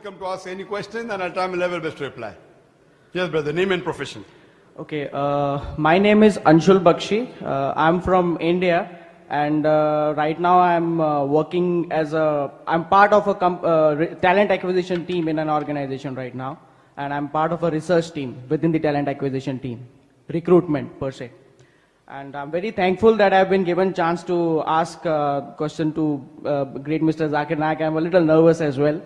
welcome to ask any question and I'll try my level best to reply. Yes, brother, name and profession. Okay, uh, my name is Anshul Bakshi. Uh, I'm from India, and uh, right now I'm uh, working as a. I'm part of a uh, talent acquisition team in an organization right now, and I'm part of a research team within the talent acquisition team, recruitment per se. And I'm very thankful that I've been given chance to ask a question to uh, great Mr. Zakir Naik. I'm a little nervous as well.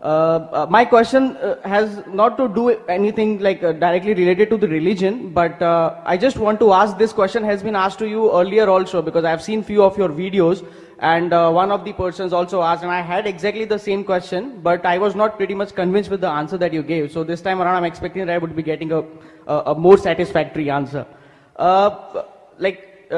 Uh, uh, my question uh, has not to do anything like uh, directly related to the religion, but I just want to ask this question has been asked to you earlier also because I've seen few of your videos and one of the persons also asked and I had exactly the same question, but I was not pretty much convinced with the answer that you gave. So this time around I'm expecting that I would be getting a, a, a more satisfactory answer. Like,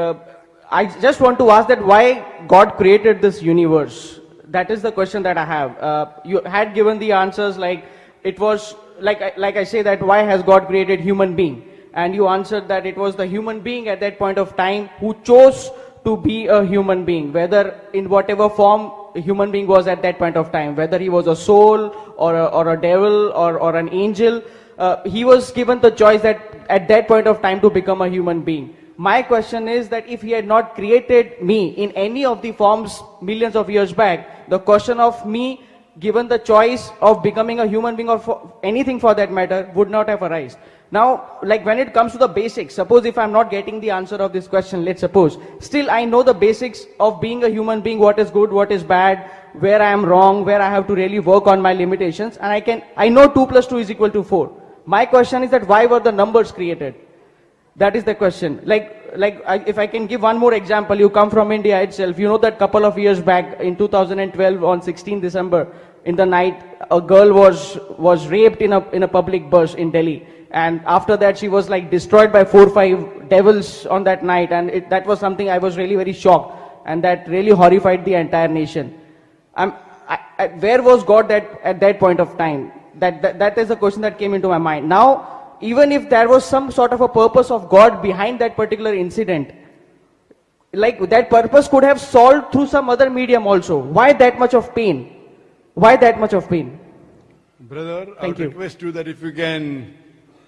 I just want to ask that why God created this universe? That is the question that I have. Uh, you had given the answers like it was like I, like I say that why has God created human being? And you answered that it was the human being at that point of time who chose to be a human being, whether in whatever form a human being was at that point of time, whether he was a soul or a, or a devil or, or an angel, uh, he was given the choice that at that point of time to become a human being. My question is that if he had not created me in any of the forms millions of years back, the question of me given the choice of becoming a human being or for anything for that matter would not have arisen. Now, like when it comes to the basics, suppose if I'm not getting the answer of this question, let's suppose, still I know the basics of being a human being, what is good, what is bad, where I am wrong, where I have to really work on my limitations, and I can, I know 2 plus 2 is equal to 4. My question is that why were the numbers created? That is the question. Like, like I, if I can give one more example, you come from India itself. You know that couple of years back in 2012 on 16 December in the night, a girl was was raped in a in a public bus in Delhi, and after that she was like destroyed by four five devils on that night, and it, that was something I was really very shocked, and that really horrified the entire nation. I'm, I, I, where was God that, at that point of time? That, that, that is a question that came into my mind. Now, even if there was some sort of a purpose of God behind that particular incident, like that purpose could have solved through some other medium also. Why that much of pain? Why that much of pain? Brother, I would you. request you that if you can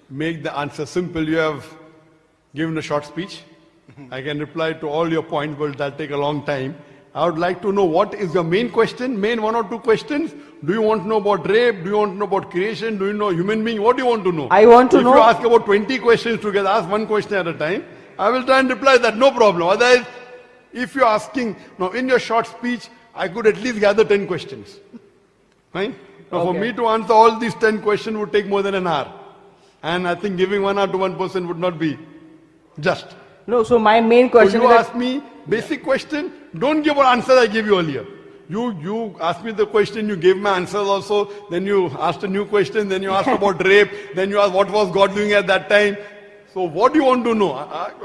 make the answer simple, you have given a short speech. I can reply to all your points, but that'll take a long time. I would like to know what is your main question, main one or two questions. Do you want to know about rape? Do you want to know about creation? Do you know human being? What do you want to know? I want to if know- If you ask about 20 questions together, ask one question at a time. I will try and reply that, no problem. Otherwise, if you're asking, now in your short speech, I could at least gather 10 questions. Fine? Now, for me to answer all these 10 questions would take more than an hour. And I think giving one hour to one person would not be just. No, so my main So question you is that ask me basic question, don't give an answer I gave you earlier. You you asked me the question, you gave my answers also, then you asked a new question, then you asked about rape, then you asked what was God doing at that time. So what do you want to know?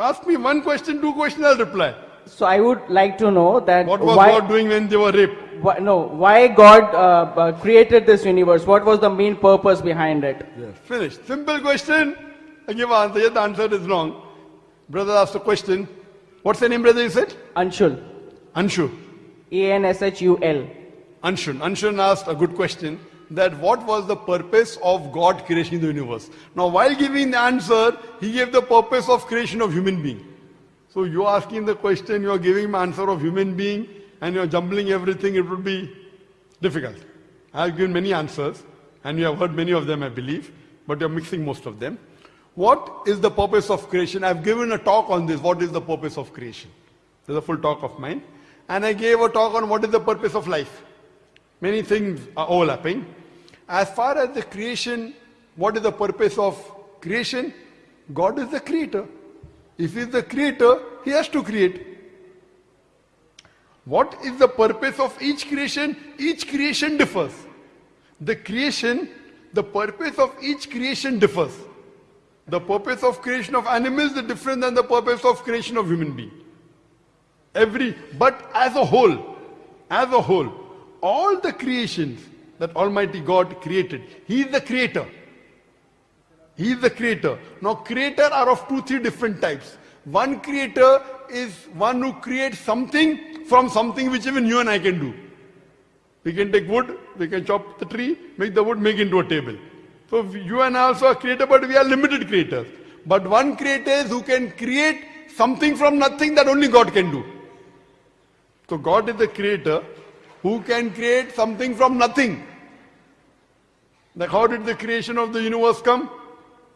Ask me one question, two questions, I'll reply. so I would like to know that What was why, God doing when they were raped? why no why God uh, uh, created this universe? What was the main purpose behind it? Yes. Finished. Simple question. I give an answer. Yes, the answer is wrong. Brother asked a question. What's the name, brother, you said? Anshul, Anshu. A N S H U L. Anshun. Anshun asked a good question that what was the purpose of God creating the universe? Now, while giving the answer, he gave the purpose of creation of human being. So you're asking the question, you're giving him answer of human being, and you're jumbling everything, it would be difficult. I've given many answers, and you have heard many of them, I believe, but you're mixing most of them. What is the purpose of creation? I've given a talk on this. What is the purpose of creation? There's a full talk of mine. And I gave a talk on what is the purpose of life. Many things are overlapping. As far as the creation, what is the purpose of creation? God is the creator. If He is the creator, He has to create. What is the purpose of each creation? Each creation differs. The creation, the purpose of each creation differs. The purpose of creation of animals is different than the purpose of creation of human being. Every, but as a whole, as a whole, all the creations that Almighty God created, He is the creator. He is the creator. Now, creator are of two, three different types. One creator is one who creates something from something which even you and I can do. We can take wood, We can chop the tree, make the wood, make into a table. So you and I also are creator, but we are limited creators. But one creator is who can create something from nothing that only God can do. So God is the creator who can create something from nothing. Like how did the creation of the universe come?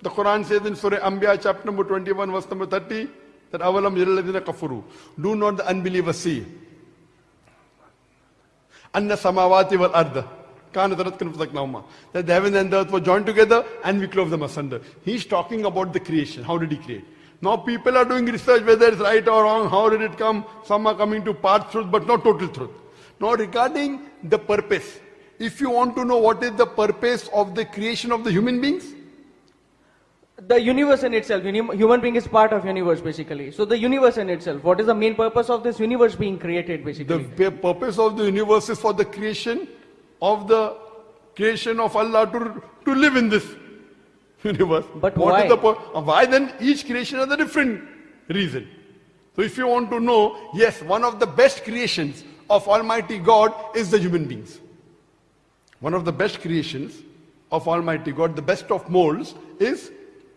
The Quran says in Surah Anbiya chapter number 21 verse number 30 that avalam yalladhina kafuru. Do not the unbelievers see? Anna samawati wal arda. That the heaven and the earth were joined together and we clove them asunder. He's talking about the creation. How did he create? Now people are doing research whether it's right or wrong. How did it come? Some are coming to part truth but not total truth. Now regarding the purpose. If you want to know what is the purpose of the creation of the human beings, The universe in itself, human being is part of universe basically. So the universe in itself, what is the main purpose of this universe being created basically? The purpose of the universe is for the creation of the creation of Allah to, to live in this universe. But What is why? the uh, why then each creation has a different reason. So if you want to know, yes, one of the best creations of Almighty God is the human beings. One of the best creations of Almighty God, the best of molds, is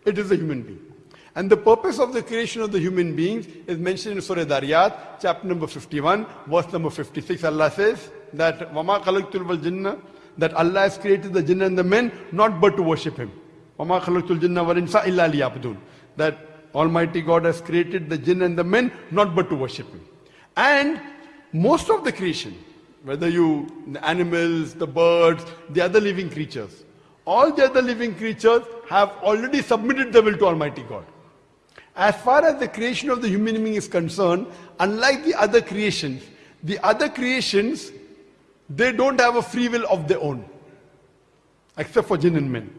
it is a human being. And the purpose of the creation of the human beings is mentioned in Surah Dariyat, chapter number 51, verse number 56. Allah says that Wama khalaqtul wal jinna, that Allah has created the jinn and the men not but to worship Him. That Almighty God has created the jinn and the men not but to worship Him. And most of the creation, whether you, the animals, the birds, the other living creatures, all the other living creatures have already submitted their will to Almighty God. As far as the creation of the human being is concerned, unlike the other creations, the other creations, they don't have a free will of their own, except for jinn and men.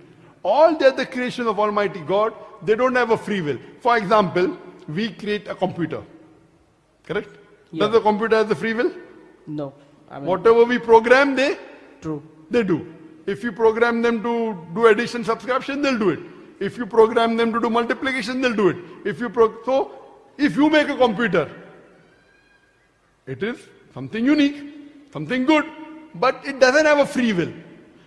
All they're the creation of Almighty God, they don't have a free will. For example, we create a computer. Correct? Does the computer have the free will? No. I mean, Whatever we program, they true. they do. If you program them to do addition subtraction, they'll do it. If you program them to do multiplication, they'll do it. If you pro- so, if you make a computer, it is something unique, something good, but it doesn't have a free will.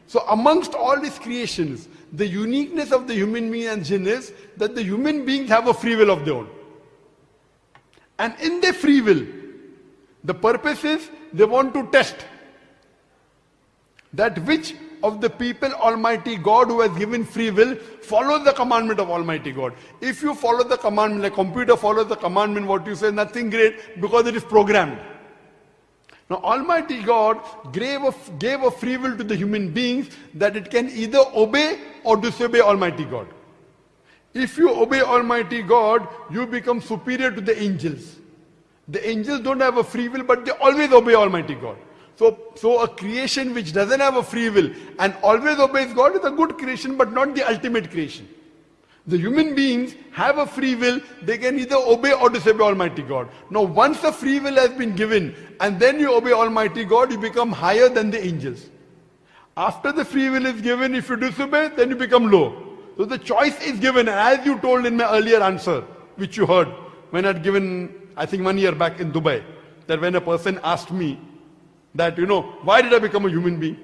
So amongst all these creations, the uniqueness of the human being and jinn is that the human beings have a free will of their own. And in their free will, the purpose is they want to test that which of the people Almighty God who has given free will follows the commandment of Almighty God. If you follow the commandment, like computer follows the commandment, what you say, nothing great because it is programmed. Now Almighty God gave a, gave a free will to the human beings that it can either obey or disobey Almighty God. If you obey Almighty God, you become superior to the angels. The angels don't have a free will, but they always obey Almighty God. So, so a creation which doesn't have a free will and always obeys God is a good creation, but not the ultimate creation. The human beings have a free will, they can either obey or disobey Almighty God. Now, once the free will has been given and then you obey Almighty God, you become higher than the angels. After the free will is given, if you disobey, then you become low. So the choice is given, as you told in my earlier answer, which you heard when I had given, I think one year back in Dubai, that when a person asked me that, you know, why did I become a human being?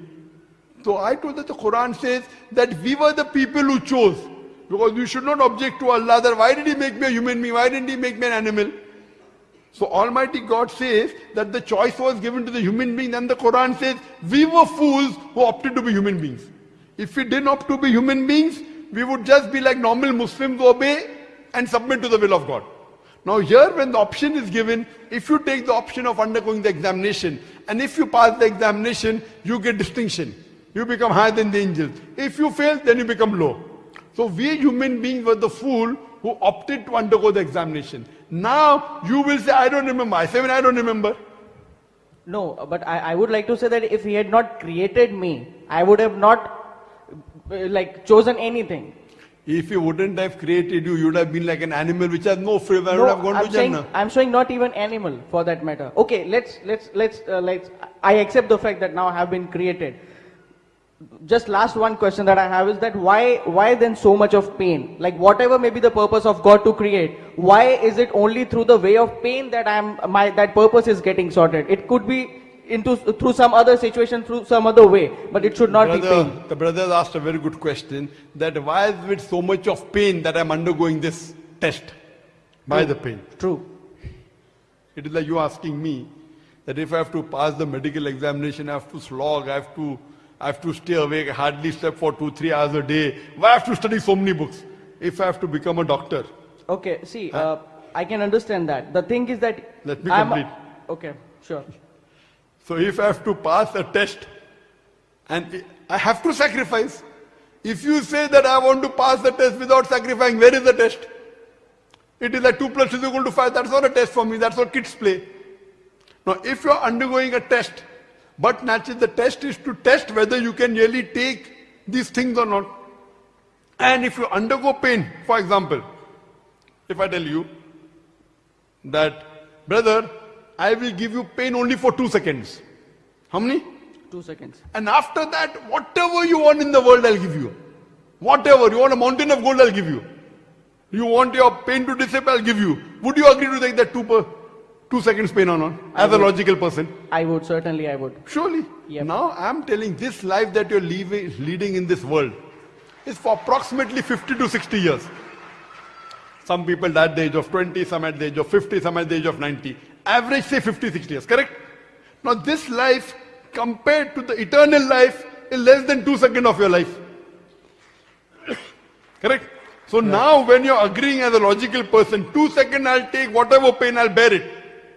So I told that the Quran says that we were the people who chose. Because we should not object to Allah that why did He make me a human being? Why didn't He make me an animal? So Almighty God says that the choice was given to the human being and the Quran says we were fools who opted to be human beings. If we didn't opt to be human beings, we would just be like normal Muslims who obey and submit to the will of God. Now here when the option is given, if you take the option of undergoing the examination and if you pass the examination, you get distinction. You become higher than the angels. If you fail, then you become low. So we human beings were the fool who opted to undergo the examination. Now you will say, I don't remember. I say, when I don't remember. No, but I, I would like to say that if he had not created me, I would have not uh, like chosen anything. If he wouldn't have created you, you would have been like an animal which has no free will. I would have gone I'm to saying, Jannah. I'm showing not even animal for that matter. Okay, let's let's let's uh, let's. I accept the fact that now I have been created. Just last one question that I have is that why why then so much of pain? Like whatever may be the purpose of God to create, why is it only through the way of pain that I'm my that purpose is getting sorted? It could be into through some other situation, through some other way, but it should not be Brother, pain. the brother asked a very good question that why is it so much of pain that I'm undergoing this test? By the pain. True. It is like you asking me that if I have to pass the medical examination, I have to slog, I have to, I have to stay awake, hardly sleep for two, three hours a day. Why I have to study so many books? If I have to become a doctor, Okay, see, uh, I can understand that. The thing is that Let me I'm- complete. Okay, sure. so if I have to pass a test, and I have to sacrifice. If you say that I want to pass the test without sacrificing, where is the test? It is like 2 plus plus is equal to 5. That's not a test for me. That's what kids play. Now, if you are undergoing a test, but naturally the test is to test whether you can really take these things or not. And if you undergo pain, for example, if I tell you that, brother, I will give you pain only for two seconds. How many? Two seconds. And after that, whatever you want in the world, I'll give you. Whatever. You want a mountain of gold, I'll give you. You want your pain to dissipate, I'll give you. Would you agree to take that two, per, two seconds pain or not? As a logical person. I would, certainly I would. Surely. Yep. Now I'm telling this life that you're leaving, leading in this world is for approximately 50 to 60 years. Some people at the age of 20, some at the age of 50, some at the age of 90. Average say 50, 60 years, correct? Now this life compared to the eternal life is less than two seconds of your life. correct? So now when you're agreeing as a logical person, two seconds I'll take whatever pain, I'll bear it.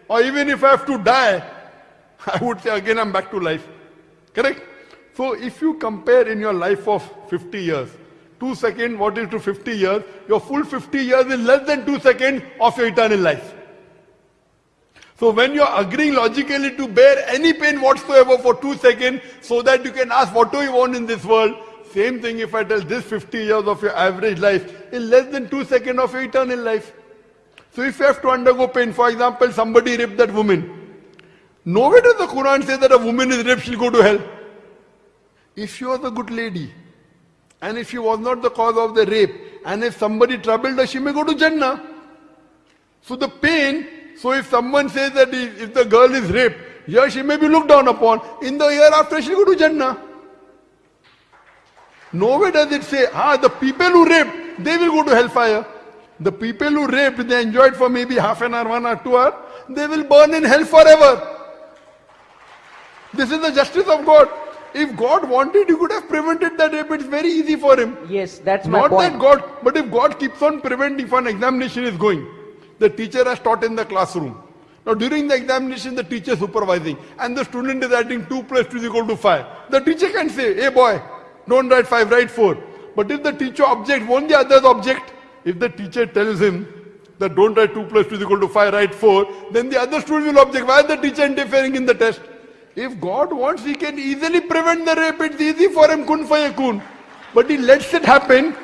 Or even if I have to die, I would say again I'm back to life. Correct? So if you compare in your life of 50 years, 2 seconds, what is to 50 years? Your full 50 years is less than 2 seconds of your eternal life. So when you're agreeing logically to bear any pain whatsoever for 2 seconds so that you can ask what do you want in this world, same thing if I tell this 50 years of your average life is less than 2 seconds of your eternal life. So if you have to undergo pain, for example, somebody raped that woman. Nowhere does the Quran say that a woman is raped, she'll go to hell. If she was a good lady, and if she was not the cause of the rape, and if somebody troubled her, she may go to Jannah. So the pain, so if someone says that if the girl is raped, here she may be looked down upon. In the year after, she'll go to Jannah. Nowhere does it say, ah, the people who raped, they will go to hellfire. The people who raped, they enjoyed for maybe half an hour, one or two hours, they will burn in hell forever. This is the justice of God. If God wanted, He could have prevented that rape. It's very easy for Him. Yes, that's my Not point. that God, but if God keeps on preventing, if an examination is going, the teacher has taught in the classroom. Now during the examination, the teacher is supervising, and the student is writing 2 plus 2 is equal to 5. The teacher can say, hey boy, don't write 5, write 4. But if the teacher objects, won't the others object? If the teacher tells him that don't write 2 plus 2 is equal to 5, write 4, then the other student will object. Why is the teacher interfering in the test? If God wants, He can easily prevent the rape. It's easy for Him, kun fayakun. But He lets it happen,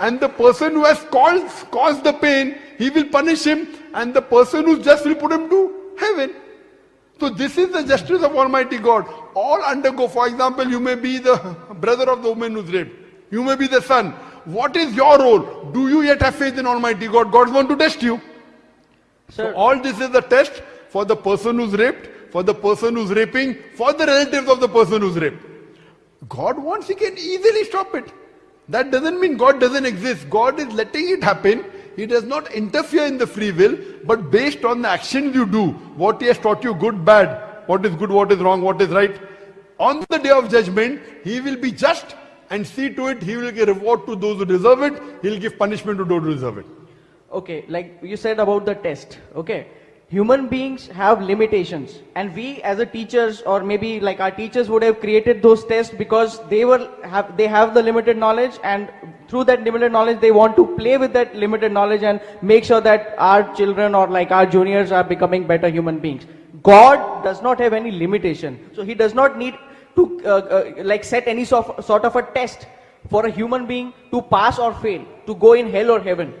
and the person who has caused, caused the pain, He will punish him, and the person who's just will put him to heaven. So this is the justice of Almighty God. All undergo, for example, you may be the brother of the woman who's raped. You may be the son. What is your role? Do you yet have faith in Almighty God? God wants to test you. So all this is a test for the person who's raped, for the person who's raping, for the relatives of the person who's raped. God wants, He can easily stop it. That doesn't mean God doesn't exist. God is letting it happen. He does not interfere in the free will, but based on the actions you do, what He has taught you, good, bad, what is good, what is wrong, what is right. On the day of judgment, He will be just and see to it, He will give reward to those who deserve it, He'll give punishment to those who deserve it. okay, like you said about the test, okay? Human beings have limitations, and we as a teachers, or maybe like our teachers would have created those tests because they were have they have the limited knowledge, and through that limited knowledge, they want to play with that limited knowledge and make sure that our children or like our juniors are becoming better human beings. God does not have any limitation, so He does not need to uh, uh, like set any sort of, sort of a test for a human being to pass or fail, to go in hell or heaven.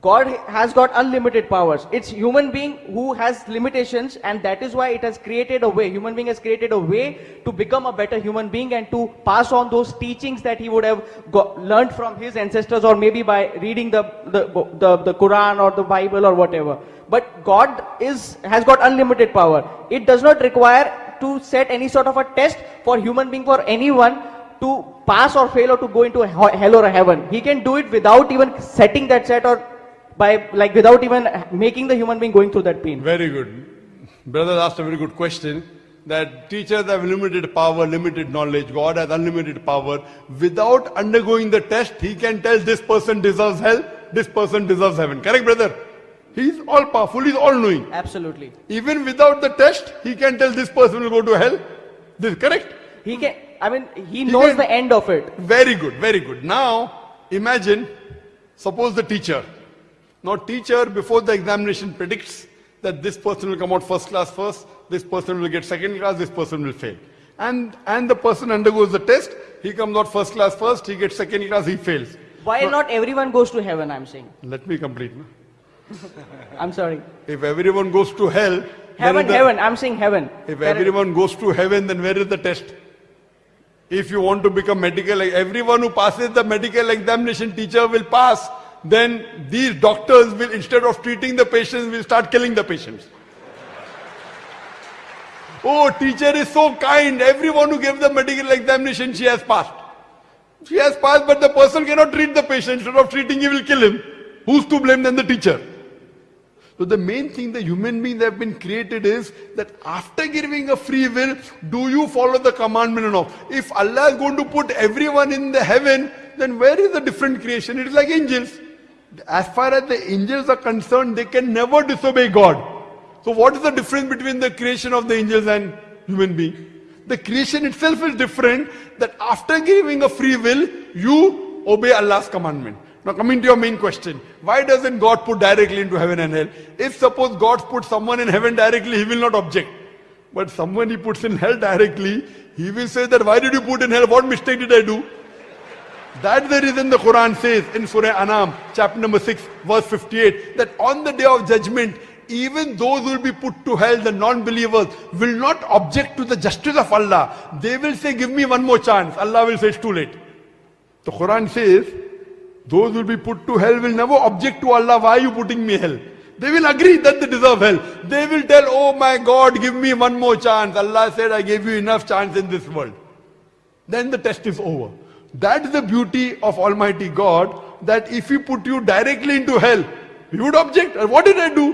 God has got unlimited powers. It's human being who has limitations and that is why it has created a way. Human being has created a way to become a better human being and to pass on those teachings that he would have got, learned from his ancestors or maybe by reading the, the, the, the Quran or the Bible or whatever. But God is, has got unlimited power. It does not require to set any sort of a test for human being for anyone to pass or fail or to go into hell or heaven. He can do it without even setting that set or by like without even making the human being going through that pain. Very good. Brother asked a very good question that teachers have limited power, limited knowledge. God has unlimited power. Without undergoing the test, he can tell this person deserves hell, this person deserves heaven. Correct, brother? He's all powerful, he's all knowing. Absolutely. Even without the test, he can tell this person will go to hell. This correct? He can. I mean, he knows can- the end of it. Very good, very good. Now, imagine, suppose the teacher. Now, teacher before the examination predicts that this person will come out first class first, this person will get second class, this person will fail. And, and the person undergoes the test, he comes out first class first, he gets second class, he fails. Why not everyone goes to heaven? I'm saying. Let me complete. no? I'm sorry. If everyone goes to hell, Heaven, the- heaven. I'm saying heaven. If Correct. everyone goes to heaven, then where is the test? If you want to become medical, everyone who passes the medical examination, teacher will pass. Then these doctors will, instead of treating the patients, will start killing the patients. Oh, teacher is so kind. Everyone who gave the medical examination, she has passed. She has passed, but the person cannot treat the patient. Instead of treating, he will kill him. Who's to blame than the teacher? So the main thing the human beings have been created is that after giving a free will, do you follow the commandment or not? If Allah is going to put everyone in the heaven, then where is the different creation? It is like angels. As far as the angels are concerned, they can never disobey God. So what is the difference between the creation of the angels and human being? The creation itself is different that after giving a free will, you obey Allah's commandment. Now coming to your main question, why doesn't God put directly into heaven and hell? If suppose God puts someone in heaven directly, he will not object. But someone he puts in hell directly, he will say that why did you put in hell? What mistake did I do? That's the reason the Quran says in Surah Anam, chapter number 6, verse 58, that on the day of judgment, even those who will be put to hell, the non-believers, will not object to the justice of Allah. They will say, give me one more chance. Allah will say, it's too late. The Quran says, those will be put to hell will never object to Allah, why are you putting me hell? They will agree that they deserve hell. They will tell, oh my God, give me one more chance. Allah said, I gave you enough chance in this world. Then the test is over. That's the beauty of Almighty God, that if He put you directly into hell, you would object. "Uh, What did I do?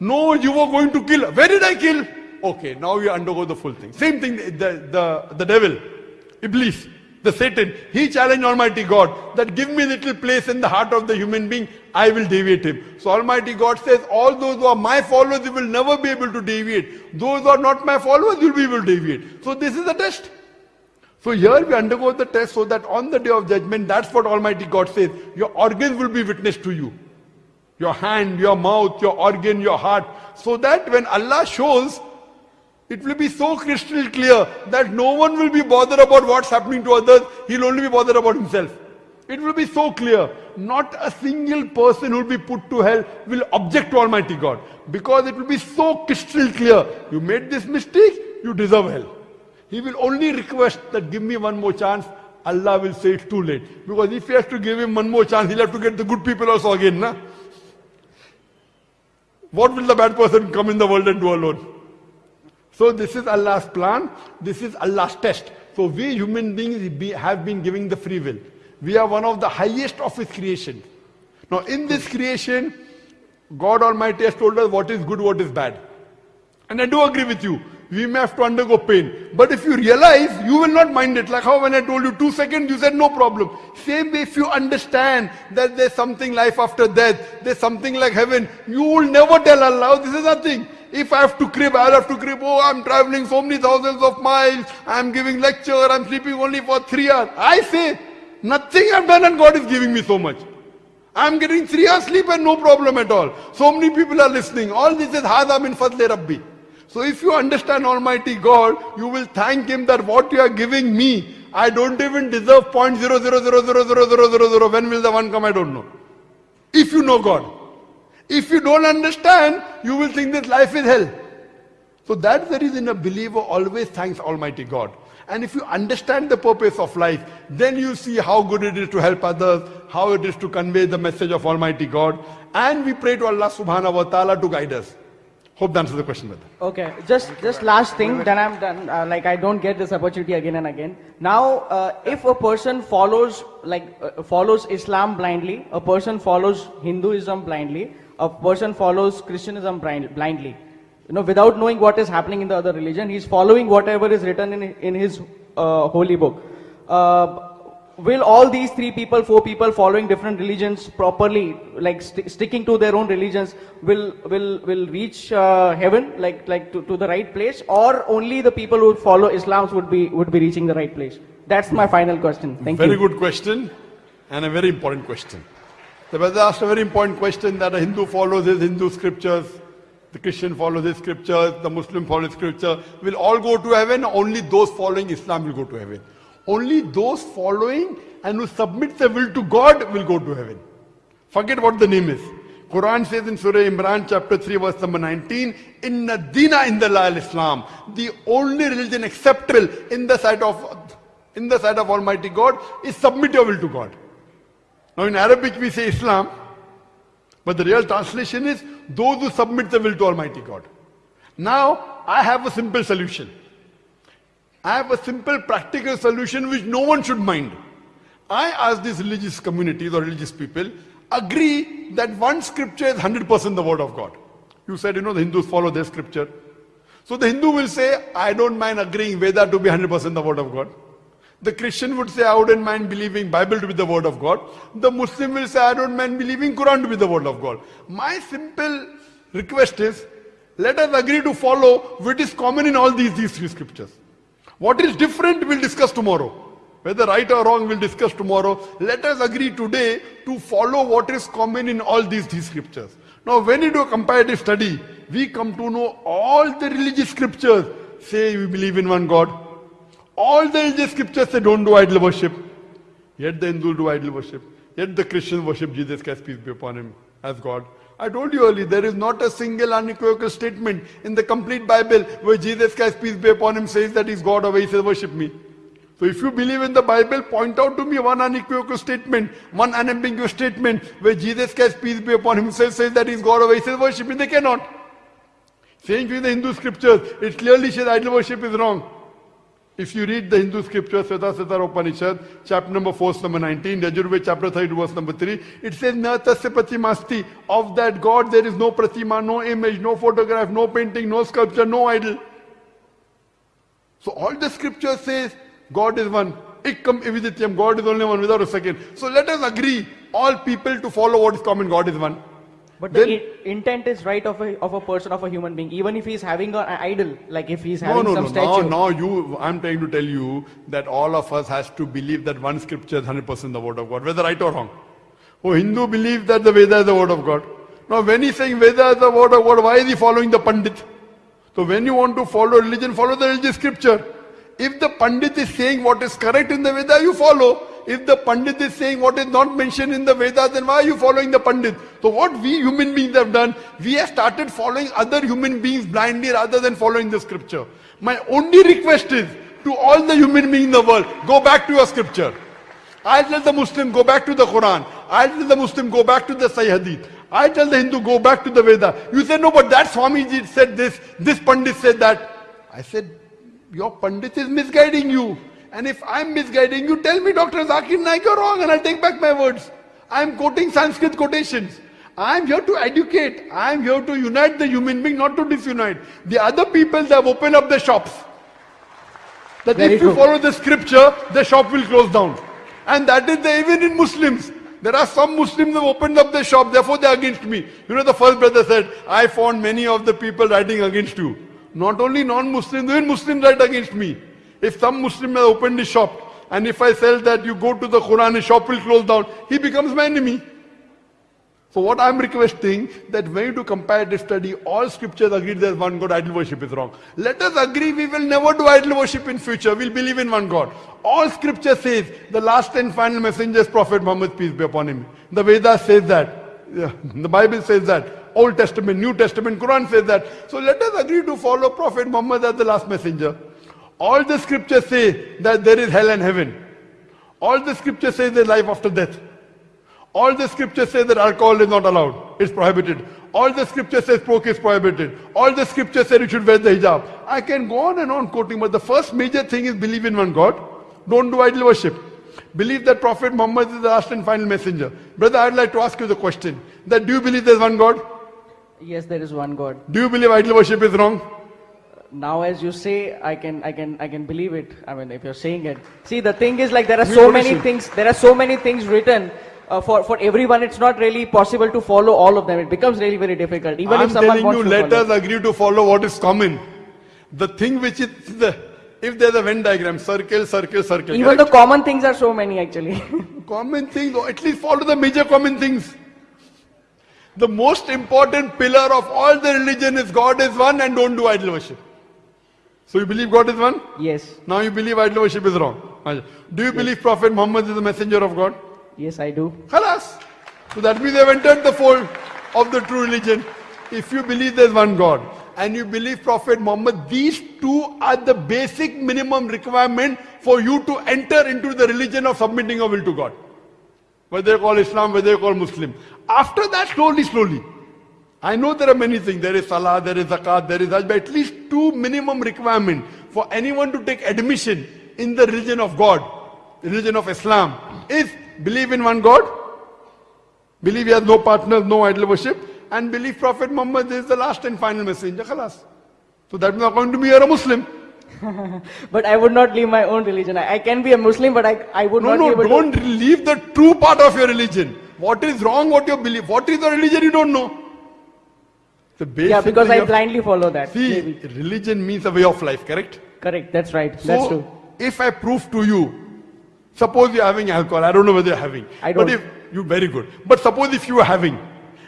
No, you were going to kill. Where did I kill? Okay, now you undergo the full thing. Same thing, the, the, the devil, Iblis, the Satan, he challenged Almighty God that give me little place in the heart of the human being, I will deviate him. So Almighty God says, all those who are my followers, you will never be able to deviate. Those who are not my followers, you will be able to deviate. So this is the test. So here we undergo the test so that on the day of judgment, that's what Almighty God says, your organs will be witness to you. Your hand, your mouth, your organ, your heart. So that when Allah shows, it will be so crystal clear that no one will be bothered about what's happening to others. He'll only be bothered about himself. It will be so clear. Not a single person who will be put to hell will object to Almighty God. Because it will be so crystal clear. You made this mistake, you deserve hell. He will only request that give me one more chance. Allah will say it's too late. Because if he has to give him one more chance, he'll have to get the good people also again. Na? What will the bad person come in the world and do alone? So this is Allah's plan. This is Allah's test. So we human beings be, have been giving the free will. We are one of the highest of His creation. Now in this creation, God Almighty has told us what is good, what is bad. And I do agree with you. We may have to undergo pain. But if you realize, you will not mind it. Like how when I told you two seconds, you said no problem. Same way if you understand that there's something life after death, there's something like heaven, you will never tell Allah, oh, this is nothing. If I have to crib, I'll have to crib. Oh, I'm traveling so many thousands of miles. I'm giving lecture. I'm sleeping only for three hours. I say, nothing I've done and God is giving me so much. I'm getting three hours sleep and no problem at all. So many people are listening. All this is Hada min Fadle Rabbi. So if you understand Almighty God, you will thank Him that what you are giving me, I don't even deserve 0.0000000. When will the one come? I don't know. If you know God. If you don't understand, you will think that life is hell. So that's the reason a believer always thanks Almighty God. And if you understand the purpose of life, then you see how good it is to help others, how it is to convey the message of Almighty God. And we pray to Allah subhanahu wa ta'ala to guide us. Hope that answers the question, brother. Okay, just just last thing, then I'm done. Uh, like I don't get this opportunity again and again. Now, uh, if a person follows like uh, follows Islam blindly, a person follows Hinduism blindly, a person follows Christianism blind, blindly, you know, without knowing what is happening in the other religion, he's following whatever is written in in his uh, holy book. Uh, will all these three people, four people following different religions properly, like st- sticking to their own religions, will will will reach uh, heaven, like like to, to the right place, or only the people who follow Islam would be would be reaching the right place? That's my final question. Thank very you. Very good question and a very important question. The brother asked a very important question that a Hindu follows his Hindu scriptures, the Christian follows his scriptures, the Muslim follows scripture. Will all go to heaven? Only those following Islam will go to heaven. Only those following and who submit their will to God will go to heaven. Forget what the name is. Quran says in Surah Imran chapter 3 verse number 19, Inna dina in the Islam. The only religion acceptable in the sight of in the sight of Almighty God is submit your will to God. Now in Arabic we say Islam, but the real translation is those who submit the will to Almighty God. Now I have a simple solution. I have a simple practical solution which no one should mind. I ask these religious communities or religious people, agree that one scripture is 100% the word of God. You said, you know, the Hindus follow their scripture. So the Hindu will say, I don't mind agreeing Veda to be 100% the word of God. The Christian would say, I wouldn't mind believing Bible to be the word of God. The Muslim will say, I don't mind believing Quran to be the word of God. My simple request is, let us agree to follow what is common in all these, these three scriptures. What is different, we'll discuss tomorrow. Whether right or wrong, we'll discuss tomorrow. Let us agree today to follow what is common in all these, these scriptures. Now, when you do a comparative study, we come to know all the religious scriptures say we believe in one God. All the religious scriptures say don't do idol worship. Yet the Hindu do idol worship. Yet the Christians worship Jesus Christ, peace be upon him, as God. I told you earlier, there is not a single unequivocal statement in the complete Bible where Jesus Christ, peace be upon him, says that he's God or he says worship me. So if you believe in the Bible, point out to me one unequivocal statement, one unambiguous statement where Jesus Christ, peace be upon himself, says, that he's God or he says worship me. They cannot. Saying in the Hindu scriptures, it clearly says idol worship is wrong. If you read the Hindu scripture, Svetasvatara Upanishad, chapter number 4, verse number 19, Yajurved chapter 32, verse number 3, it says, Na tasya pratimasti. Of that God there is no pratima, no image, no photograph, no painting, no sculpture, no idol. So all the scripture says God is one. Ekam evadvitiyam, God is only one without a second. So let us agree, all people to follow what is common, God is one. But the Then- i- intent is right of a, of a person, of a human being. Even if he's having an idol, like if he's having no, some no. Now, No, no, you, I'm trying to tell you that all of us has to believe that one scripture is 100% the word of God, whether right or wrong. Oh, Hindu believes that the Veda is the word of God. Now, when he's saying Veda is the word of God, why is he following the Pandit? So when you want to follow religion, follow the religious scripture. If the Pandit is saying what is correct in the Veda, you follow. If the Pandit is saying what is not mentioned in the Vedas, then why are you following the Pandit? So what we human beings have done, we have started following other human beings blindly rather than following the scripture. My only request is to all the human beings in the world, go back to your scripture. I tell the Muslim, go back to the Quran. I tell the Muslim, go back to the Sahih Hadith. I tell the Hindu, go back to the Veda. You say, no, but that Swamiji said this, this Pandit said that. I said, your Pandit is misguiding you. And if I'm misguiding you, tell me, Dr. Zakir Naik, you're wrong, and I'll take back my words. I'm quoting Sanskrit quotations. I'm here to educate. I'm here to unite the human being, not to disunite. The other people, they have opened up the shops. That Very if you true. follow the scripture, the shop will close down. And that is the, even in Muslims. There are some Muslims who have opened up their shop, therefore they are against me. You know, the first brother said, I found many of the people writing against you. Not only non-Muslims, even Muslims write against me. If some Muslim has opened his shop, and if I sell that, you go to the Quran, his shop will close down, he becomes my enemy. So what I'm requesting that when you do comparative study, all scriptures agree there's one God, idol worship is wrong. Let us agree we will never do idol worship in future. We'll believe in one God. All scripture says the last and final messenger is Prophet Muhammad, peace be upon him. The Vedas says that. The Bible says that. Old Testament, New Testament, Quran says that. So let us agree to follow Prophet Muhammad as the last messenger. All the scriptures say that there is hell and heaven. All the scriptures say there's life after death. All the scriptures say that alcohol is not allowed. It's prohibited. All the scriptures say pork is prohibited. All the scriptures say you should wear the hijab. I can go on and on quoting, but the first major thing is believe in one God. Don't do idol worship. Believe that Prophet Muhammad is the last and final messenger. Brother, I'd like to ask you the question that do you believe there's one God? Yes, there is one God. Do you believe idol worship is wrong? Now, as you say, I can, I can, I can believe it. I mean, if you're saying it. See, the thing is, like, there are so many things. There are so many things written. Uh, for, for everyone, it's not really possible to follow all of them. It becomes really very difficult. Even I'm if someone telling wants you, to let follow. us agree to follow what is common. The thing which is the, if there's a Venn diagram, circle, circle, circle. Even correct? the common things are so many actually. common things, or at least follow the major common things. The most important pillar of all the religion is God is one and don't do idol worship. So you believe God is one? yes, Now you believe idol worship is wrong. Do you believe Prophet Muhammad is the messenger of God? yes, I do. Khalas. So that means they have entered the fold of the true religion. If you believe there's one God and you believe Prophet Muhammad, these two are the basic minimum requirement for you to enter into the religion of submitting your will to God. Whether you call Islam, whether you call Muslim. After that, slowly, slowly. I know there are many things. There is Salah, there is Zakat, there is Hajj, but at least two minimum requirement for anyone to take admission in the religion of God, the religion of Islam, is believe in one God, believe he has no partners, no idol worship, and believe Prophet Muhammad is the last and final messenger. Khalas. So that means according to me, you're a Muslim. But I would not leave my own religion. I, I can be a Muslim, but I, I would No, not no, able don't leave the true part of your religion. What is wrong, what you believe, what is the religion you don't know. To. Yeah, because I blindly follow that. See, Maybe. religion means a way of life, correct? Correct. That's right. So, That's true. if I prove to you, suppose you're having alcohol, I don't know whether you're having. I don't. But if you very good. But suppose if you are having,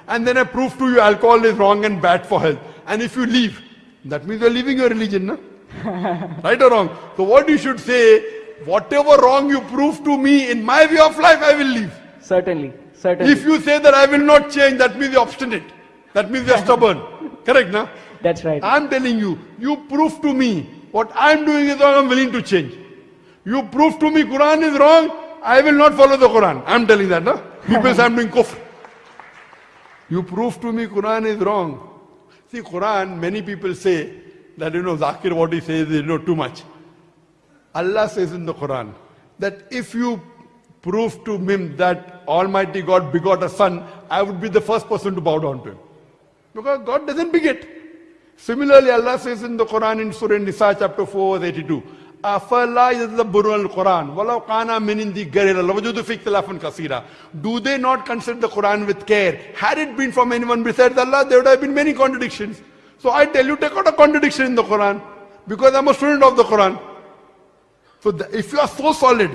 and then I prove to you alcohol is wrong and bad for health, and if you leave, that means you're leaving your religion, no? right or wrong? So what you should say, whatever wrong you prove to me in my way of life, I will leave. Certainly. Certainly. If you say that I will not change, that means you're obstinate. That means you're stubborn. Correct, na? That's right. I'm telling you, you prove to me what I'm doing is wrong, I'm willing to change. You prove to me Quran is wrong, I will not follow the Quran. I'm telling that, no? People say I'm doing kufr. You prove to me Quran is wrong. See, Quran, many people say that, you know, Zakir, what he says is, you know, too much. Allah says in the Quran that if you prove to him that Almighty God begot a son, I would be the first person to bow down to him. Because God doesn't beget. Similarly, Allah says in the Quran in Surah Nisa chapter 4 verse 82, أَفَلَا يَتَدَبَّرُونَ الْقُرْآنَ وَلَوْ كَانَ مِنْ عِنْدِ غَيْرِ اللَّهِ لَوَجَدُوا فِيهِ اخْتِلَافًا كَثِيرًا Do they not consider the Quran with care? Had it been from anyone besides Allah, there would have been many contradictions. So I tell you, take out a contradiction in the Quran. Because I'm a student of the Quran. So the, if you are so solid,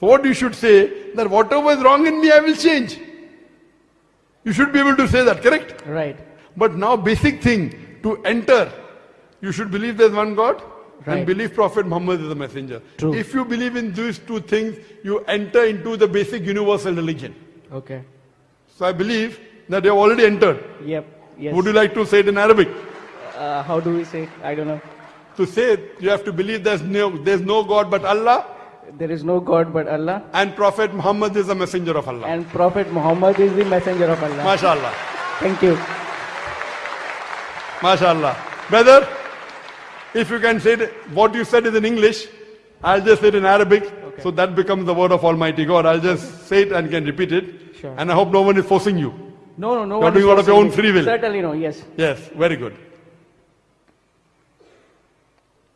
what you should say, that whatever is wrong in me, I will change. You should be able to say that, correct? Right. But now basic thing, to enter, you should believe there's one God and believe Prophet Muhammad is the messenger. True. If you believe in these two things, you enter into the basic universal religion. Okay. So I believe that you have already entered. Yep. Yes. Would you like to say it in Arabic? uh, how do we say? it? I don't know. To say it, you have to believe there's no, there's no God but Allah There is no God but Allah, and Prophet Muhammad is the messenger of Allah. and Prophet Muhammad is the messenger of Allah. MashaAllah. Thank you. MashaAllah. Brother, if you can say it, what you said is in English, I'll just say it in Arabic. Okay. So that becomes the word of Almighty God. I'll just say it and can repeat it. Sure. And I hope no one is forcing you. No, no, no. You're doing out of your own free will. Certainly no. Yes. Yes, very good.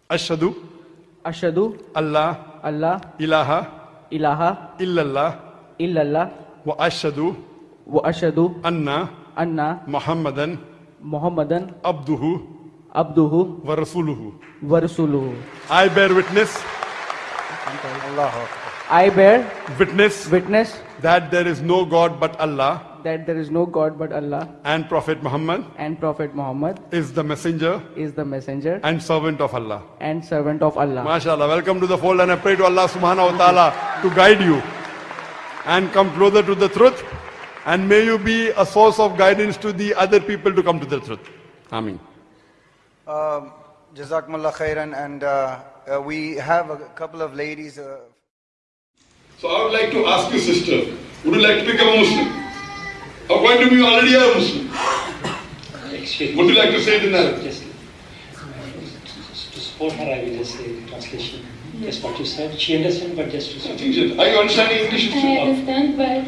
Ashhadu Ashadu Allah Allah ilaha ilaha illallah illallah wa ashhadu wa ashadu anna anna Muhammadan Muhammadan abduhu abduhu wa rasuluhu. wa rasuluhu. I bear witness, I bear witness witness that there is no God but Allah that there is no God but Allah and Prophet Muhammad and Prophet Muhammad is the messenger is the messenger and servant of Allah. and servant of Allah. MashaAllah. Welcome to the fold and I pray to Allah subhanahu wa ta'ala to guide you and come closer to the truth and may you be a source of guidance to the other people to come to the truth. Ameen. Um, Jazakumullah khairan, and uh, uh, we have a couple of ladies. Uh, So I would like to ask you, sister, would you like to become a Muslim? According to me, you already are a Muslim. Excuse me. Would you like to say it in Arabic? Just, to support her, I will just say the translation. Just what you said. She understands, but just to I support. think so. Are you understanding English? I understand, but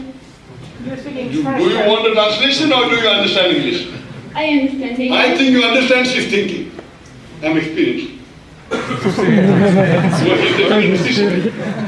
Do, do you want a translation or do you understand English? I understand English. I think you understand she's thinking. I'm experienced.